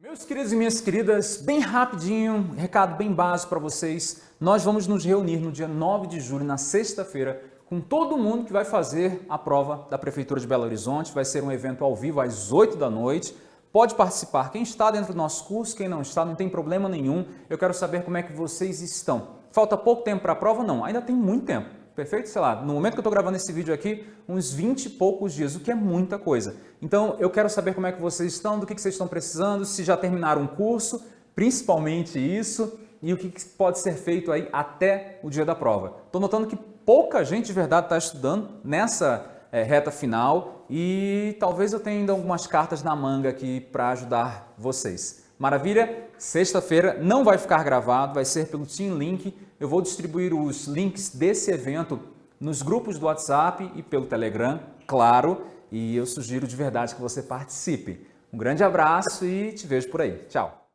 Meus queridos e minhas queridas, bem rapidinho, recado bem básico para vocês. Nós vamos nos reunir no dia 9 de julho, na sexta-feira, com todo mundo que vai fazer a prova da Prefeitura de Belo Horizonte. Vai ser um evento ao vivo às 8 da noite. Pode participar. Quem está dentro do nosso curso, quem não está, não tem problema nenhum. Eu quero saber como é que vocês estão. Falta pouco tempo para a prova? Não, ainda tem muito tempo. Perfeito? Sei lá, no momento que eu estou gravando esse vídeo aqui, uns 20 e poucos dias, o que é muita coisa. Então, eu quero saber como é que vocês estão, do que, que vocês estão precisando, se já terminaram um curso, principalmente isso, e o que, que pode ser feito aí até o dia da prova. Estou notando que pouca gente de verdade está estudando nessa é, reta final e talvez eu tenha ainda algumas cartas na manga aqui para ajudar vocês. Maravilha? Sexta-feira não vai ficar gravado, vai ser pelo Team Link. Eu vou distribuir os links desse evento nos grupos do WhatsApp e pelo Telegram, claro, e eu sugiro de verdade que você participe. Um grande abraço e te vejo por aí. Tchau!